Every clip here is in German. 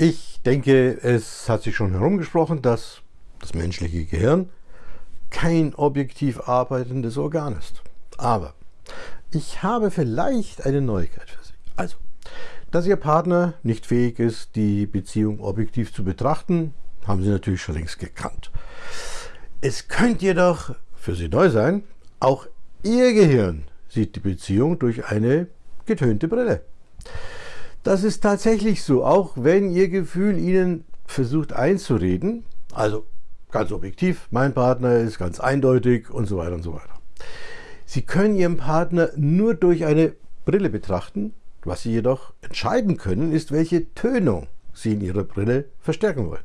Ich denke, es hat sich schon herumgesprochen, dass das menschliche Gehirn kein objektiv arbeitendes Organ ist. Aber ich habe vielleicht eine Neuigkeit für Sie. Also, dass Ihr Partner nicht fähig ist, die Beziehung objektiv zu betrachten, haben Sie natürlich schon längst gekannt. Es könnte jedoch für Sie neu sein, auch Ihr Gehirn sieht die Beziehung durch eine getönte Brille. Das ist tatsächlich so, auch wenn Ihr Gefühl Ihnen versucht einzureden, also ganz objektiv, mein Partner ist ganz eindeutig und so weiter und so weiter. Sie können Ihren Partner nur durch eine Brille betrachten, was Sie jedoch entscheiden können, ist, welche Tönung Sie in Ihrer Brille verstärken wollen.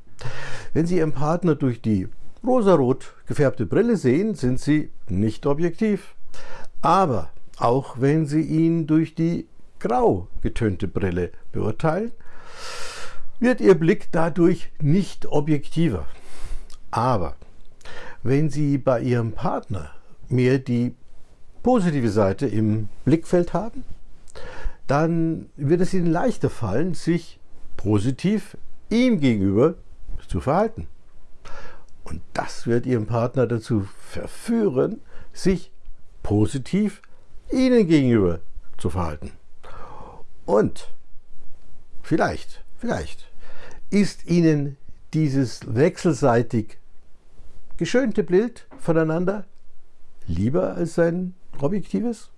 Wenn Sie Ihren Partner durch die rosarot gefärbte Brille sehen, sind Sie nicht objektiv. Aber auch wenn Sie ihn durch die grau getönte Brille beurteilen, wird Ihr Blick dadurch nicht objektiver. Aber wenn Sie bei Ihrem Partner mehr die positive Seite im Blickfeld haben, dann wird es Ihnen leichter fallen, sich positiv ihm gegenüber zu verhalten. Und das wird Ihren Partner dazu verführen, sich positiv Ihnen gegenüber zu verhalten. Und vielleicht, vielleicht ist Ihnen dieses wechselseitig geschönte Bild voneinander lieber als sein objektives?